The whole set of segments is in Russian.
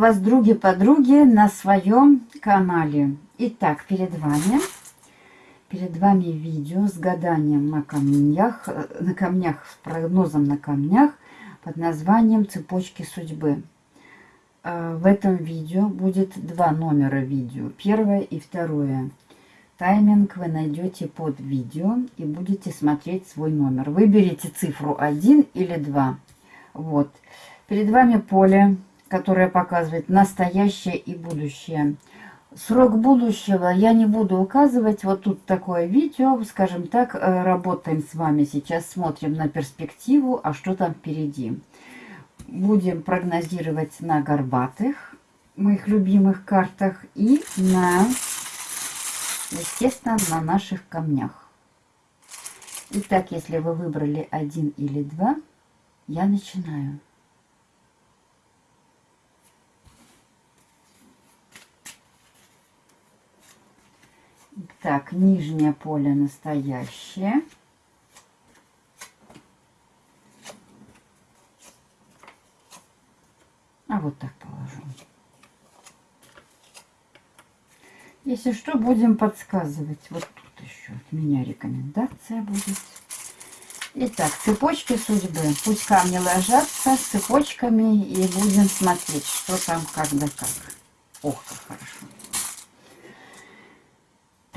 Вас, други-подруги, на своем канале. Итак, перед вами, перед вами видео с гаданием на камнях, на камнях, с прогнозом на камнях под названием «Цепочки судьбы». А, в этом видео будет два номера видео, первое и второе. Тайминг вы найдете под видео и будете смотреть свой номер. Выберите цифру 1 или 2. Вот. Перед вами поле которая показывает настоящее и будущее. Срок будущего я не буду указывать. Вот тут такое видео, скажем так, э, работаем с вами сейчас, смотрим на перспективу, а что там впереди. Будем прогнозировать на горбатых, моих любимых картах, и на, естественно, на наших камнях. Итак, если вы выбрали один или два, я начинаю. Так, нижнее поле настоящее. А вот так положу. Если что, будем подсказывать. Вот тут еще от меня рекомендация будет. Итак, цепочки судьбы. Пусть камни ложатся с цепочками и будем смотреть, что там, как да как. Ох, как хорошо.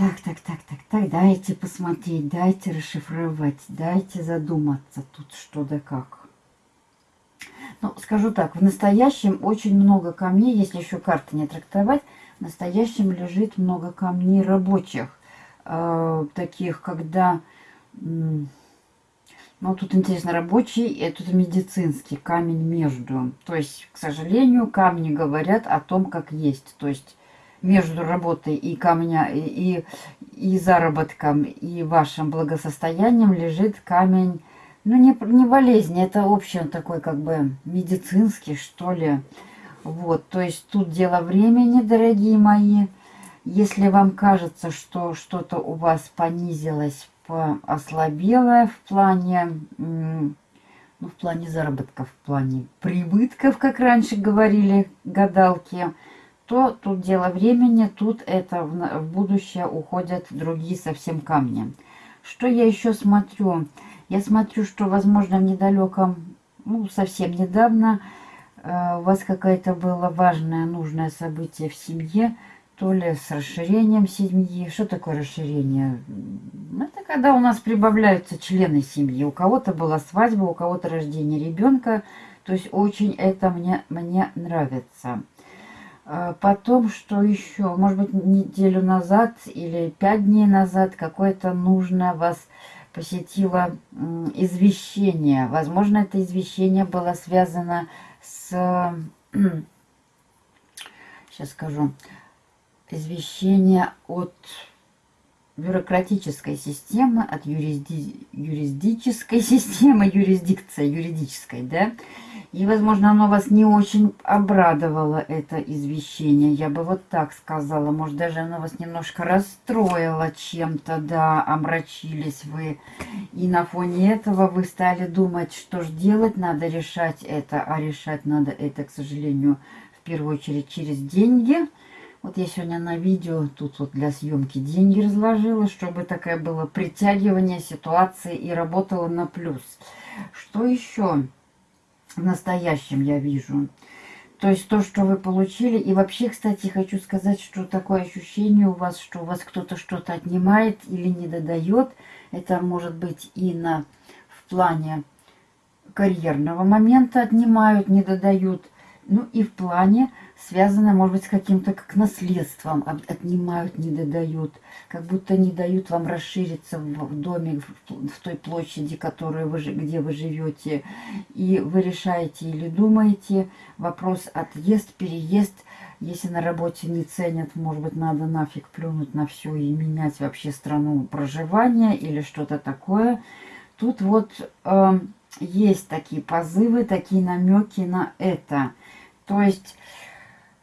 Так, так, так, так, так, дайте посмотреть, дайте расшифровать, дайте задуматься тут что да как. Ну, скажу так, в настоящем очень много камней, если еще карты не трактовать, в настоящем лежит много камней рабочих, э, таких, когда, ну, тут интересно, рабочий, и тут медицинский камень между. То есть, к сожалению, камни говорят о том, как есть. То есть, между работой и камня, и, и заработком, и вашим благосостоянием лежит камень, ну, не, не болезнь, это общий такой, как бы, медицинский, что ли. Вот, то есть тут дело времени, дорогие мои. Если вам кажется, что что-то у вас понизилось, ослабело в плане, ну, в плане заработков, в плане прибытков, как раньше говорили гадалки, то тут дело времени, тут это в, будущее уходят другие совсем камни. Что я еще смотрю? Я смотрю, что, возможно, в недалеком, ну, совсем недавно э, у вас какое-то было важное, нужное событие в семье, то ли с расширением семьи. Что такое расширение? Это когда у нас прибавляются члены семьи. У кого-то была свадьба, у кого-то рождение ребенка. То есть очень это мне, мне нравится. А потом, что еще? Может быть, неделю назад или пять дней назад какое-то нужное вас посетило извещение. Возможно, это извещение было связано с... Сейчас скажу. Извещение от бюрократической системы, от юрисди... юрисдической системы, юрисдикция юридической, да, и, возможно, оно вас не очень обрадовало, это извещение. Я бы вот так сказала. Может, даже оно вас немножко расстроило чем-то, да, омрачились вы. И на фоне этого вы стали думать, что же делать, надо решать это. А решать надо это, к сожалению, в первую очередь через деньги. Вот я сегодня на видео тут вот для съемки деньги разложила, чтобы такое было притягивание ситуации и работало на плюс. Что еще? в настоящем я вижу. То есть то, что вы получили. И вообще, кстати, хочу сказать, что такое ощущение у вас, что у вас кто-то что-то отнимает или не додает. Это может быть и на, в плане карьерного момента отнимают, не додают. Ну и в плане связано, может быть, с каким-то как наследством, отнимают, не додают, как будто не дают вам расшириться в доме, в той площади, которую вы, где вы живете, и вы решаете или думаете, вопрос отъезд, переезд, если на работе не ценят, может быть, надо нафиг плюнуть на все и менять вообще страну проживания или что-то такое. Тут вот э, есть такие позывы, такие намеки на это. То есть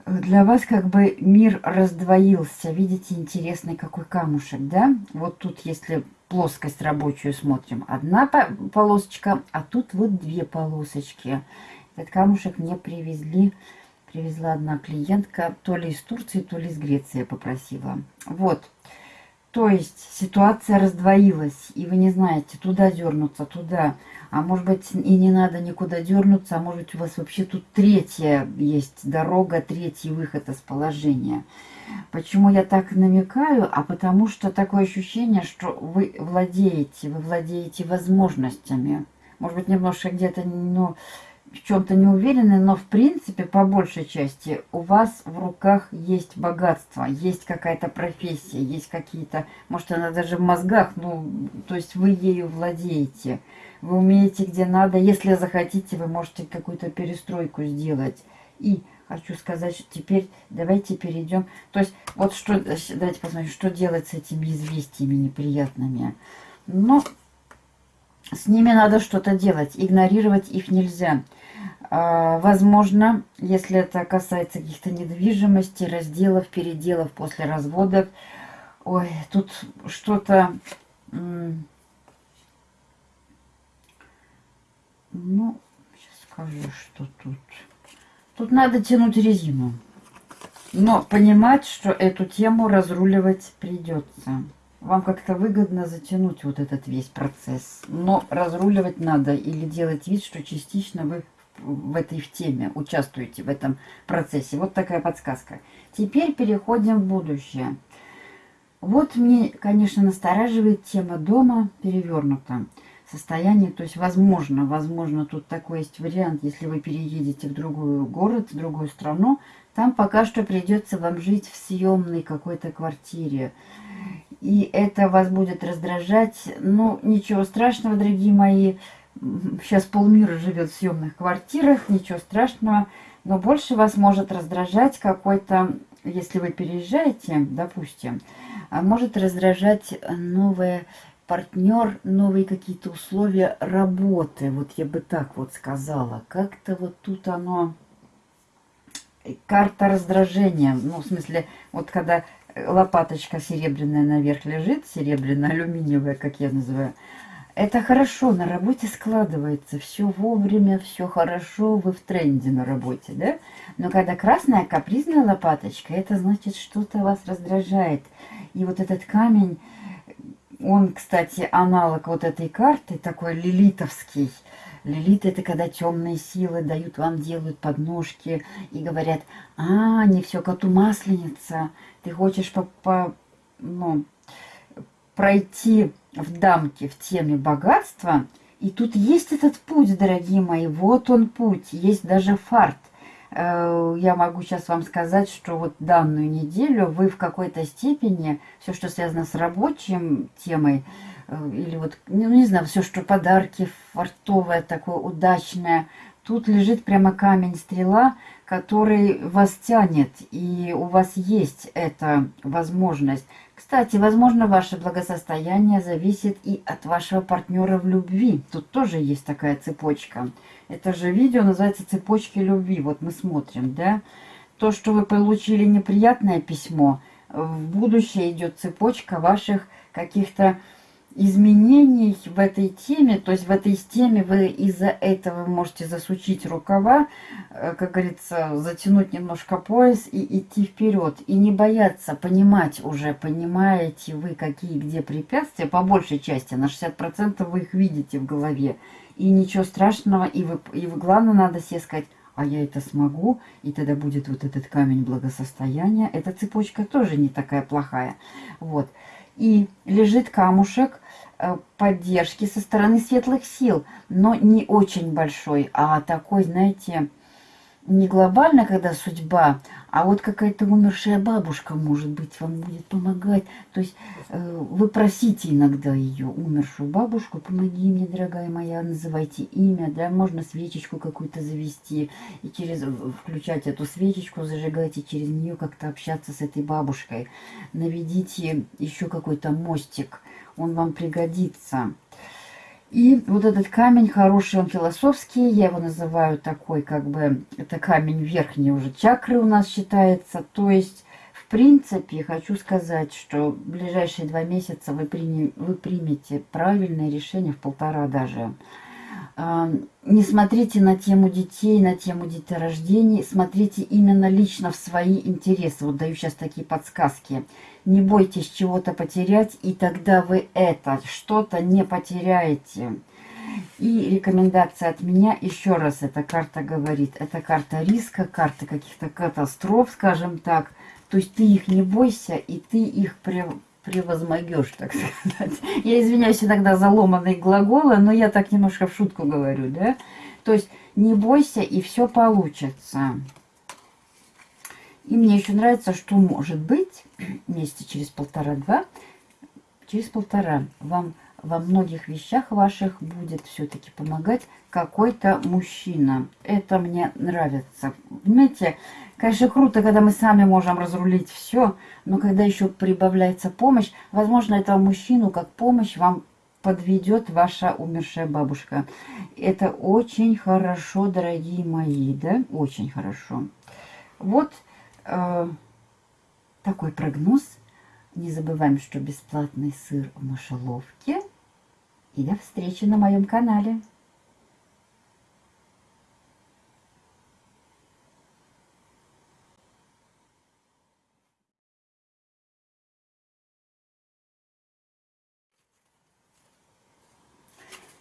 для вас как бы мир раздвоился. Видите, интересный какой камушек, да? Вот тут, если плоскость рабочую смотрим, одна полосочка, а тут вот две полосочки. Этот камушек мне привезли Привезла одна клиентка, то ли из Турции, то ли из Греции попросила. Вот. То есть ситуация раздвоилась, и вы не знаете, туда дернуться, туда. А может быть и не надо никуда дернуться, а может быть у вас вообще тут третья есть дорога, третий выход из положения. Почему я так намекаю? А потому что такое ощущение, что вы владеете, вы владеете возможностями. Может быть немножко где-то, ну, в чем-то не уверены, но в принципе, по большей части, у вас в руках есть богатство, есть какая-то профессия, есть какие-то, может, она даже в мозгах, ну, то есть вы ею владеете. Вы умеете где надо, если захотите, вы можете какую-то перестройку сделать. И хочу сказать, что теперь давайте перейдем. То есть, вот что, давайте посмотрим, что делать с этими известиями неприятными. Но с ними надо что-то делать, игнорировать их нельзя. А, возможно, если это касается каких-то недвижимостей, разделов, переделов после разводов, ой, тут что-то, ну, сейчас скажу, что тут. Тут надо тянуть резину. Но понимать, что эту тему разруливать придется. Вам как-то выгодно затянуть вот этот весь процесс. Но разруливать надо или делать вид, что частично вы в этой в теме участвуете в этом процессе. Вот такая подсказка. Теперь переходим в будущее. Вот мне, конечно, настораживает тема дома перевернута. Состояние, то есть, возможно, возможно, тут такой есть вариант, если вы переедете в другой город, в другую страну, там пока что придется вам жить в съемной какой-то квартире. И это вас будет раздражать. Ну, ничего страшного, дорогие мои, сейчас полмира живет в съемных квартирах, ничего страшного, но больше вас может раздражать какой-то, если вы переезжаете, допустим, а может раздражать новое партнер, новые какие-то условия работы, вот я бы так вот сказала. Как-то вот тут оно, карта раздражения, ну, в смысле, вот когда лопаточка серебряная наверх лежит, серебряная, алюминиевая, как я называю, это хорошо, на работе складывается, все вовремя, все хорошо, вы в тренде на работе, да? Но когда красная капризная лопаточка, это значит, что-то вас раздражает. И вот этот камень, он, кстати, аналог вот этой карты, такой лилитовский. Лилит это когда темные силы дают вам, делают подножки и говорят, а, не все коту масленица, ты хочешь по, по ну, пройти в дамке в теме богатства. И тут есть этот путь, дорогие мои, вот он путь, есть даже фарт. Э, я могу сейчас вам сказать, что вот данную неделю вы в какой-то степени, все, что связано с рабочим темой, э, или вот, ну, не знаю, все, что подарки, фартовое, такое удачное, тут лежит прямо камень-стрела, который вас тянет, и у вас есть эта возможность. Кстати, возможно, ваше благосостояние зависит и от вашего партнера в любви. Тут тоже есть такая цепочка. Это же видео называется «Цепочки любви». Вот мы смотрим, да? То, что вы получили неприятное письмо, в будущее идет цепочка ваших каких-то изменений в этой теме, то есть в этой теме вы из-за этого можете засучить рукава, э, как говорится, затянуть немножко пояс и идти вперед. И не бояться, понимать уже, понимаете вы, какие где препятствия, по большей части, на 60% вы их видите в голове. И ничего страшного, и вы, и вы главное надо себе сказать, а я это смогу, и тогда будет вот этот камень благосостояния. Эта цепочка тоже не такая плохая. Вот и лежит камушек э, поддержки со стороны светлых сил, но не очень большой, а такой, знаете, не глобально, когда судьба, а вот какая-то умершая бабушка, может быть, вам будет помогать. То есть э, вы просите иногда ее, умершую бабушку, помоги мне, дорогая моя, называйте имя, да, можно свечечку какую-то завести, и через включать эту свечечку, зажигать, и через нее как-то общаться с этой бабушкой. Наведите еще какой-то мостик, он вам пригодится. И вот этот камень хороший, он философский, я его называю такой, как бы, это камень верхней уже чакры у нас считается. То есть, в принципе, хочу сказать, что в ближайшие два месяца вы, приня... вы примете правильное решение, в полтора даже. Не смотрите на тему детей, на тему деторождений, смотрите именно лично в свои интересы. Вот даю сейчас такие подсказки. Не бойтесь чего-то потерять, и тогда вы это что-то не потеряете. И рекомендация от меня, еще раз эта карта говорит, это карта риска, карта каких-то катастроф, скажем так. То есть ты их не бойся, и ты их превозмогешь, так сказать. Я извиняюсь иногда за ломанные глаголы, но я так немножко в шутку говорю, да? То есть не бойся, и все получится. И мне еще нравится, что может быть месяца через полтора-два, через полтора вам во многих вещах ваших будет все-таки помогать какой-то мужчина. Это мне нравится. Понимаете, конечно, круто, когда мы сами можем разрулить все, но когда еще прибавляется помощь, возможно, этого мужчину как помощь вам подведет ваша умершая бабушка. Это очень хорошо, дорогие мои, да? Очень хорошо. Вот э, такой прогноз. Не забываем, что бесплатный сыр в мышеловке. И до встречи на моем канале.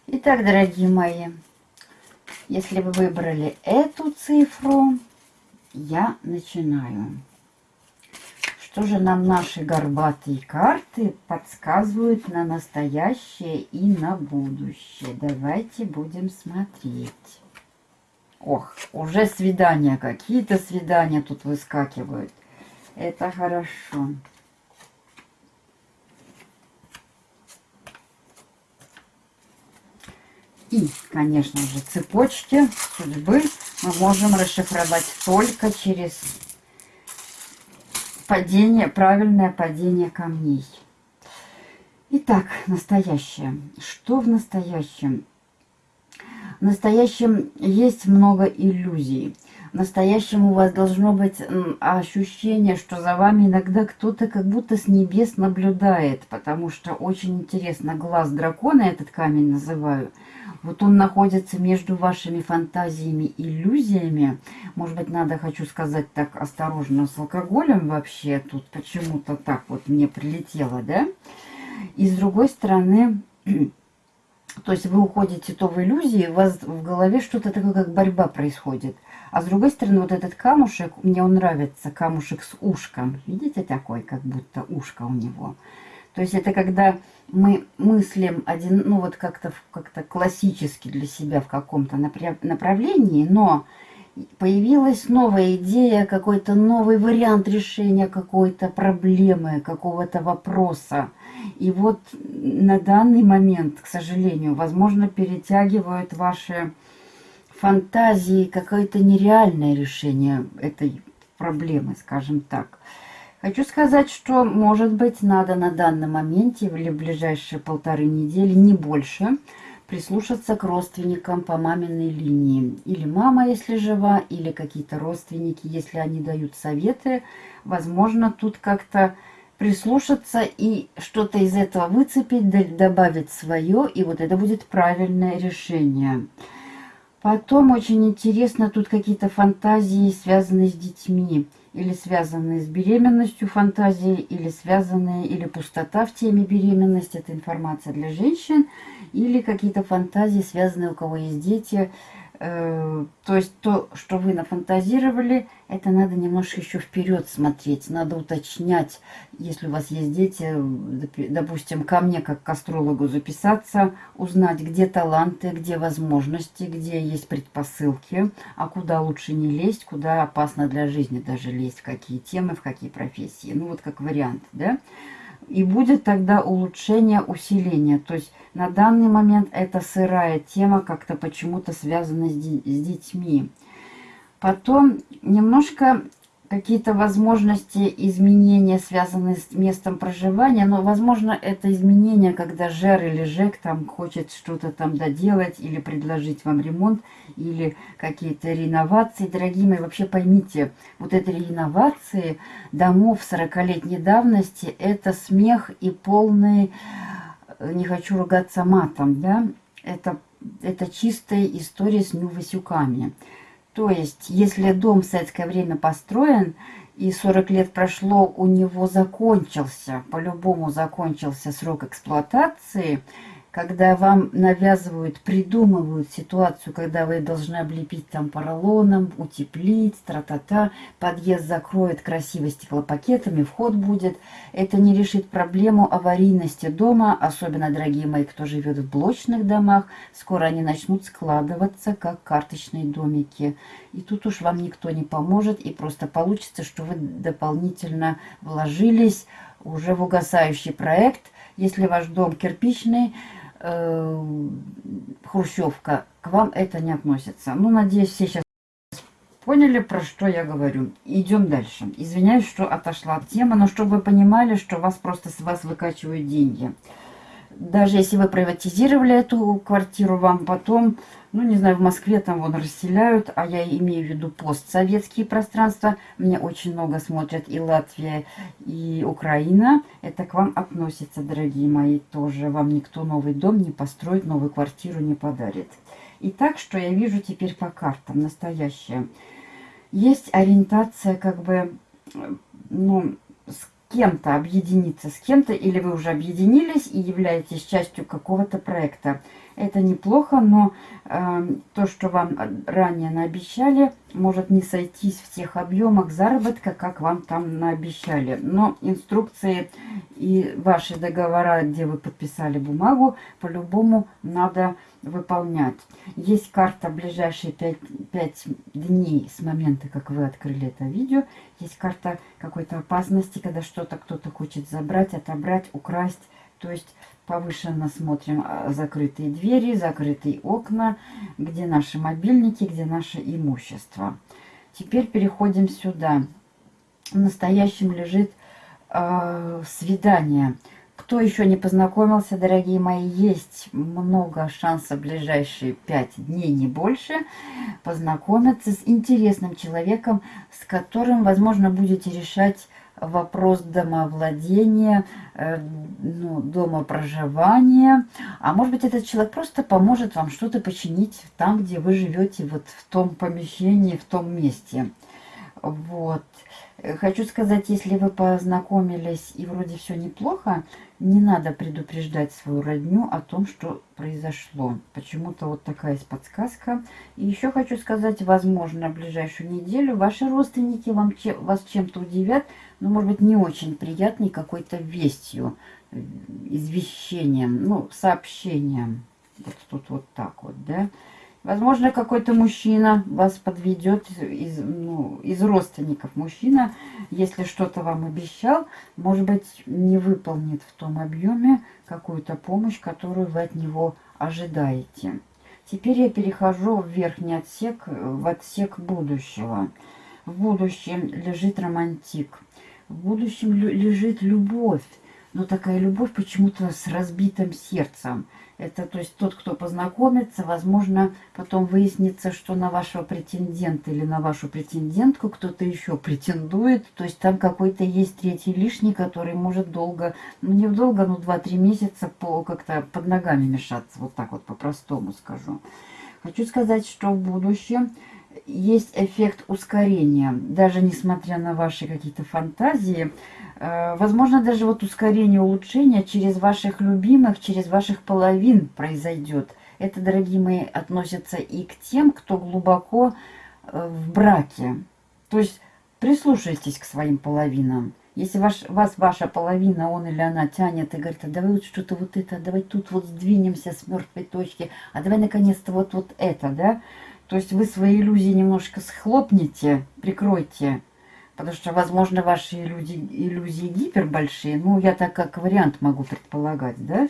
Итак, дорогие мои, если вы выбрали эту цифру, я начинаю. Что же нам наши горбатые карты подсказывают на настоящее и на будущее? Давайте будем смотреть. Ох, уже свидания, какие-то свидания тут выскакивают. Это хорошо. И, конечно же, цепочки судьбы мы можем расшифровать только через падение, правильное падение камней. Итак, настоящее. Что в настоящем? В настоящем есть много иллюзий. В настоящем у вас должно быть ощущение, что за вами иногда кто-то как будто с небес наблюдает, потому что очень интересно, глаз дракона, этот камень называю, вот он находится между вашими фантазиями и иллюзиями. Может быть, надо, хочу сказать так осторожно, с алкоголем вообще. Тут почему-то так вот мне прилетело, да? И с другой стороны, то есть вы уходите то в иллюзии, у вас в голове что-то такое, как борьба происходит. А с другой стороны, вот этот камушек, мне он нравится, камушек с ушком. Видите, такой, как будто ушко у него. То есть это когда мы мыслим один, ну вот как-то как, -то, классически для себя в каком-то направлении, но появилась новая идея, какой-то новый вариант решения какой-то проблемы, какого-то вопроса. И вот на данный момент, к сожалению, возможно, перетягивают ваши фантазии какое-то нереальное решение этой проблемы, скажем так. Хочу сказать, что, может быть, надо на данном моменте или в ближайшие полторы недели, не больше, прислушаться к родственникам по маминой линии. Или мама, если жива, или какие-то родственники, если они дают советы. Возможно, тут как-то прислушаться и что-то из этого выцепить, добавить свое, и вот это будет правильное решение. Потом очень интересно тут какие-то фантазии, связанные с детьми или связанные с беременностью фантазии, или связанные, или пустота в теме беременности, это информация для женщин, или какие-то фантазии, связанные у кого есть дети, то есть то, что вы нафантазировали, это надо немножко еще вперед смотреть. Надо уточнять, если у вас есть дети, допустим, ко мне как к астрологу записаться, узнать, где таланты, где возможности, где есть предпосылки, а куда лучше не лезть, куда опасно для жизни даже лезть, в какие темы, в какие профессии. Ну вот как вариант, да. И будет тогда улучшение, усиление. То есть на данный момент это сырая тема, как-то почему-то связана с, с детьми. Потом немножко какие-то возможности изменения, связанные с местом проживания. Но, возможно, это изменение, когда Жер или Жек там хочет что-то там доделать или предложить вам ремонт, или какие-то реновации. Дорогие мои, вообще поймите, вот эти реновации домов 40-летней давности, это смех и полный, не хочу ругаться матом, да, это это чистая история с Нью-Васюками. То есть, если дом в советское время построен, и 40 лет прошло, у него закончился, по-любому закончился срок эксплуатации – когда вам навязывают, придумывают ситуацию, когда вы должны облепить там поролоном, утеплить, тра-та-та, подъезд закроет красиво стеклопакетами, вход будет. Это не решит проблему аварийности дома, особенно, дорогие мои, кто живет в блочных домах, скоро они начнут складываться, как карточные домики. И тут уж вам никто не поможет, и просто получится, что вы дополнительно вложились уже в угасающий проект, если ваш дом кирпичный, э, хрущевка, к вам это не относится. Ну, надеюсь, все сейчас поняли, про что я говорю. Идем дальше. Извиняюсь, что отошла от темы, но чтобы вы понимали, что вас просто с вас выкачивают деньги даже если вы приватизировали эту квартиру, вам потом, ну, не знаю, в Москве там вон расселяют, а я имею в виду постсоветские пространства. Мне очень много смотрят и Латвия, и Украина. Это к вам относится, дорогие мои, тоже. Вам никто новый дом не построит, новую квартиру не подарит. Итак, что я вижу теперь по картам, настоящее. Есть ориентация, как бы, ну, кем-то объединиться с кем-то, или вы уже объединились и являетесь частью какого-то проекта. Это неплохо, но э, то, что вам ранее наобещали, может не сойтись в тех объемах заработка, как вам там наобещали. Но инструкции и ваши договора, где вы подписали бумагу, по-любому надо выполнять. Есть карта ближайшие 5, 5 дней с момента, как вы открыли это видео. Есть карта какой-то опасности, когда что-то кто-то хочет забрать, отобрать, украсть. То есть повышенно смотрим а, закрытые двери, закрытые окна, где наши мобильники, где наше имущество. Теперь переходим сюда. В настоящем лежит э, свидание. Кто еще не познакомился, дорогие мои, есть много шансов в ближайшие пять дней, не больше, познакомиться с интересным человеком, с которым, возможно, будете решать вопрос домовладения, э, ну, дома проживания. А может быть, этот человек просто поможет вам что-то починить там, где вы живете, вот в том помещении, в том месте. Вот. Хочу сказать, если вы познакомились и вроде все неплохо, не надо предупреждать свою родню о том, что произошло. Почему-то вот такая есть подсказка. И еще хочу сказать, возможно, в ближайшую неделю ваши родственники вам, вас чем-то удивят, но, может быть, не очень приятной какой-то вестью, извещением, ну, сообщением. Вот тут вот так вот, да. Возможно, какой-то мужчина вас подведет из, ну, из родственников. Мужчина, если что-то вам обещал, может быть, не выполнит в том объеме какую-то помощь, которую вы от него ожидаете. Теперь я перехожу в верхний отсек, в отсек будущего. В будущем лежит романтик. В будущем лежит любовь. Но такая любовь почему-то с разбитым сердцем. Это, то есть, тот, кто познакомится, возможно, потом выяснится, что на вашего претендента или на вашу претендентку кто-то еще претендует. То есть, там какой-то есть третий лишний, который может долго, ну, не долго, но 2-3 месяца по как-то под ногами мешаться. Вот так вот по-простому скажу. Хочу сказать, что в будущем есть эффект ускорения. Даже несмотря на ваши какие-то фантазии, Э, возможно, даже вот ускорение улучшения через ваших любимых, через ваших половин произойдет. Это, дорогие мои, относится и к тем, кто глубоко э, в браке. То есть прислушайтесь к своим половинам. Если ваш, вас ваша половина, он или она тянет и говорит, а давай вот что-то вот это, давай тут вот сдвинемся с мертвой точки, а давай наконец-то вот, вот это, да? То есть вы свои иллюзии немножко схлопните, прикройте, Потому что, возможно, ваши иллюзии, иллюзии гипербольшие. Ну, я так как вариант могу предполагать, да?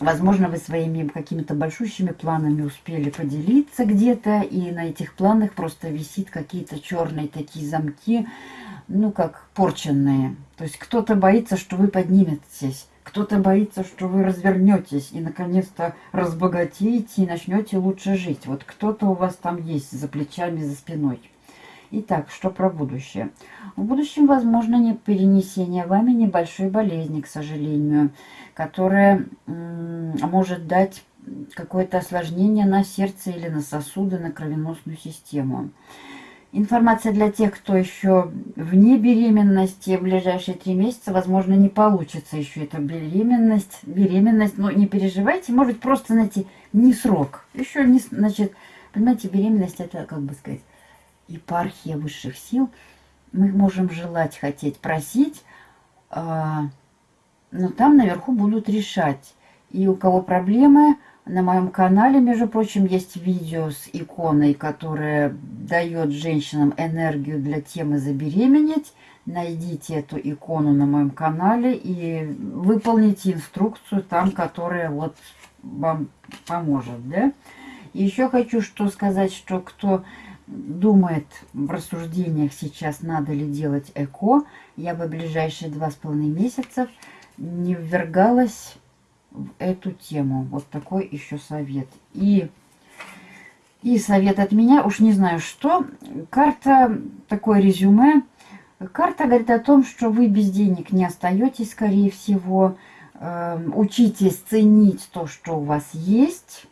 Возможно, вы своими какими-то большущими планами успели поделиться где-то, и на этих планах просто висит какие-то черные такие замки, ну, как порченные. То есть кто-то боится, что вы подниметесь, кто-то боится, что вы развернетесь и, наконец-то, разбогатеете и начнете лучше жить. Вот кто-то у вас там есть за плечами, за спиной. Итак, что про будущее? В будущем возможно не перенесение вами небольшой болезни, к сожалению, которая может дать какое-то осложнение на сердце или на сосуды, на кровеносную систему. Информация для тех, кто еще вне беременности, в ближайшие три месяца, возможно, не получится еще эта беременность. Беременность, но не переживайте, может просто, знаете, не срок. Еще не, значит, понимаете, беременность это, как бы сказать, епархия высших сил. Мы можем желать, хотеть, просить, а, но там наверху будут решать. И у кого проблемы, на моем канале, между прочим, есть видео с иконой, которая дает женщинам энергию для темы забеременеть. Найдите эту икону на моем канале и выполните инструкцию там, которая вот вам поможет. Да? Еще хочу что сказать, что кто думает в рассуждениях сейчас, надо ли делать ЭКО, я бы ближайшие два с половиной месяцев не ввергалась в эту тему. Вот такой еще совет. И, и совет от меня, уж не знаю что. Карта, такое резюме. Карта говорит о том, что вы без денег не остаетесь, скорее всего. Э, учитесь ценить то, что у вас есть.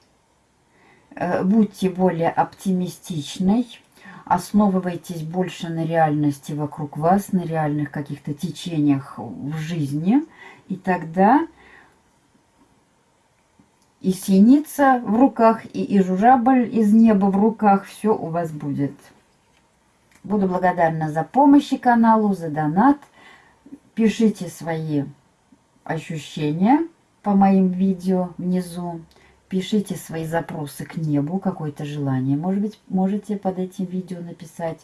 Э, будьте более оптимистичной. Основывайтесь больше на реальности вокруг вас, на реальных каких-то течениях в жизни. И тогда и синица в руках, и, и журавль из неба в руках. Все у вас будет. Буду благодарна за помощь каналу, за донат. Пишите свои ощущения по моим видео внизу. Пишите свои запросы к небу, какое-то желание. Может быть, можете под этим видео написать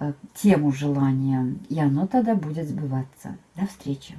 э, тему желания, и оно тогда будет сбываться. До встречи!